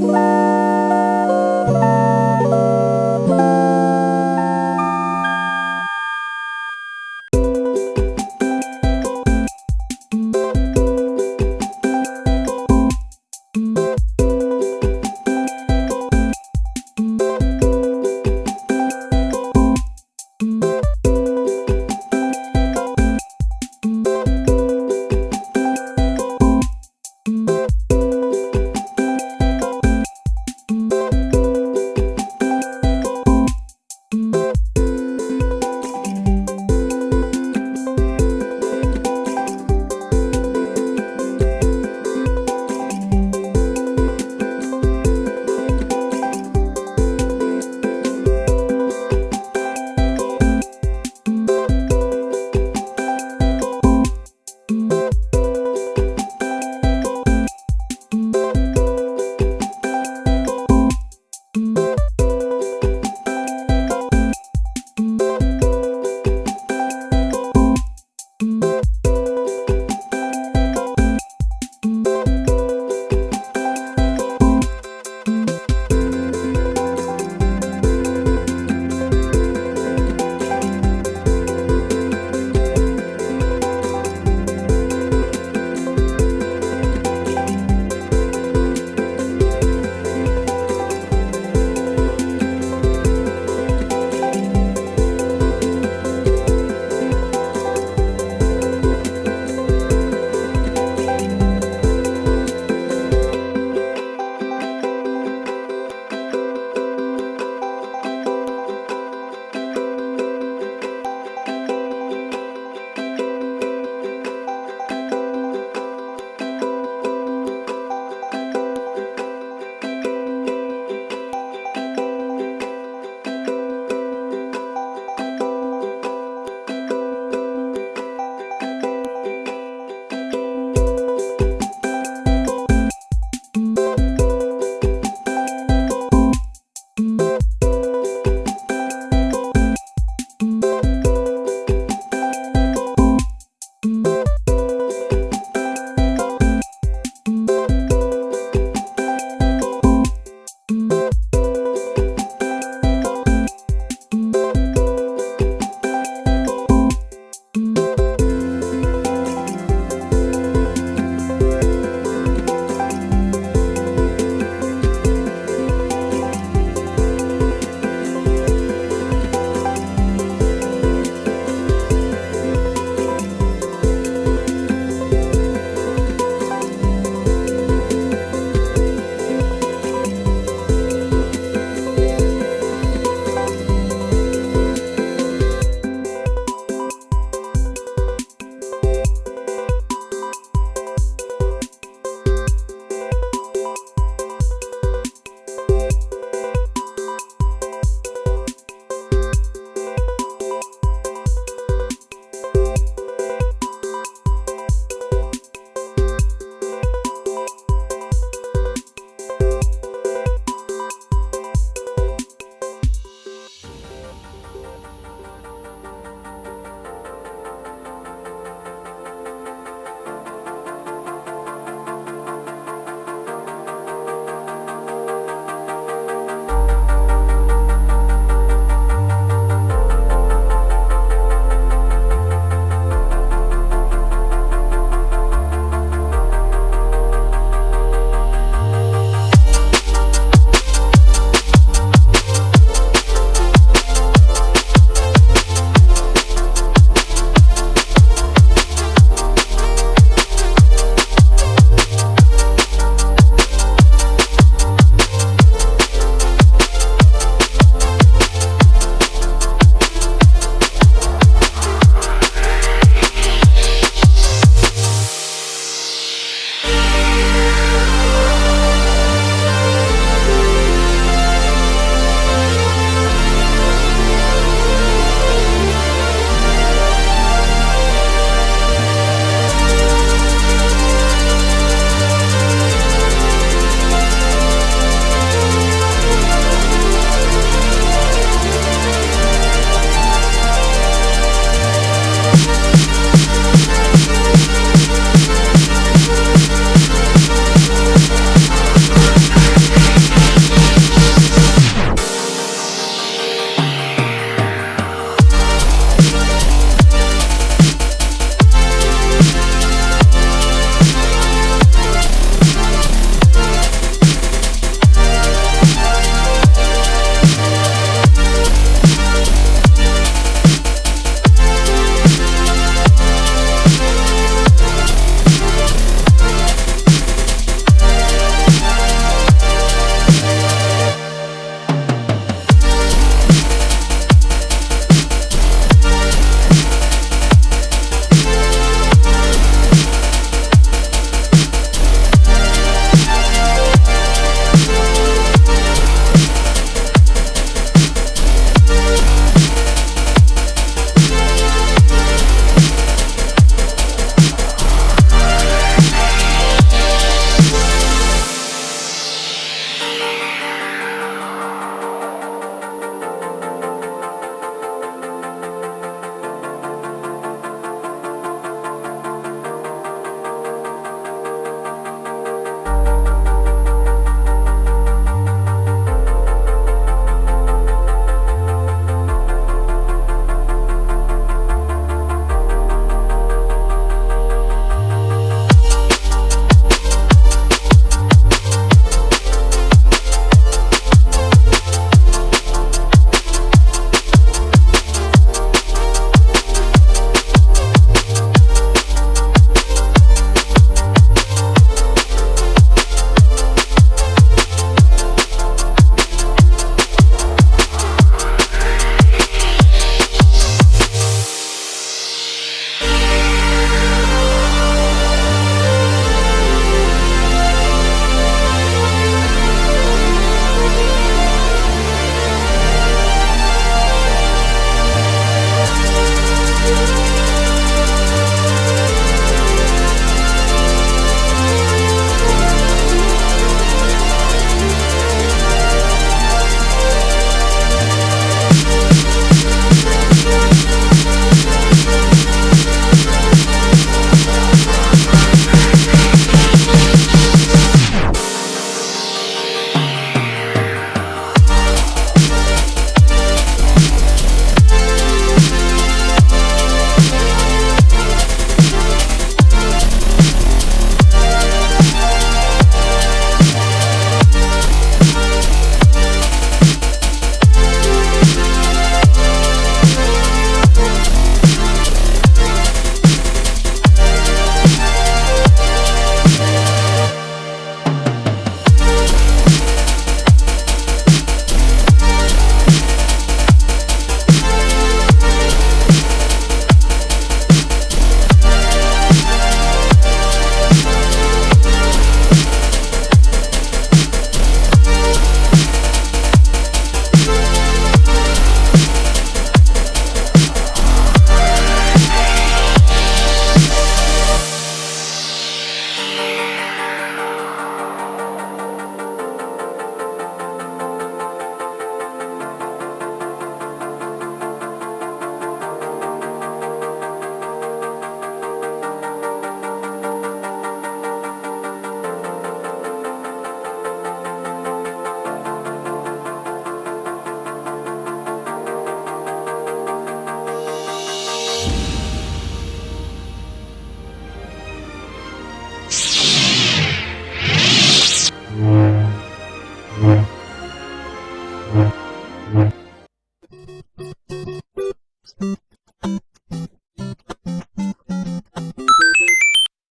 Bye.